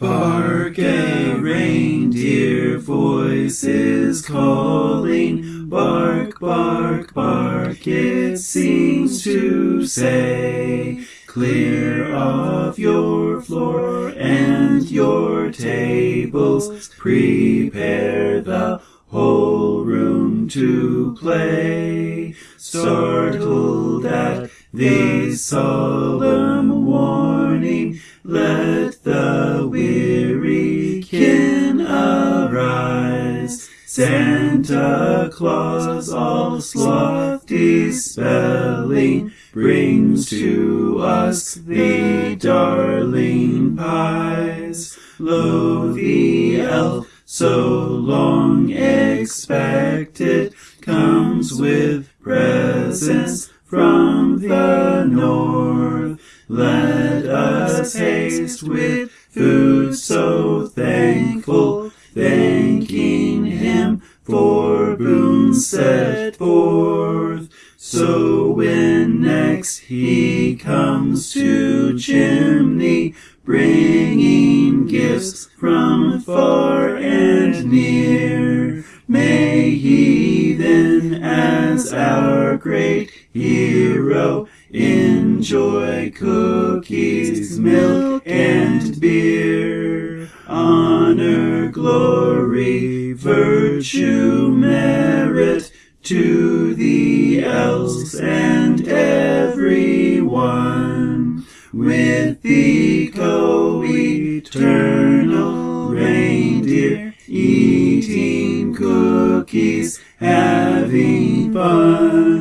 Bark a reindeer voice is calling, bark, bark, bark, it seems to say. Clear of your floor and your tables, prepare the whole room to play. Startled at this solemn let the weary kin arise. Santa Claus, all sloth dispelling, brings to us the darling pies. Lo, the elf, so long expected, comes with presents from the. Let us haste with food so thankful, thanking him for boons set forth. So when next he comes to chimney, bringing gifts from far and near, may he then, as our great hero, enjoy cookies, milk, and beer. Honor, glory, virtue, merit to the elves and everyone. With the co-eternal reindeer, eating cookies, having fun.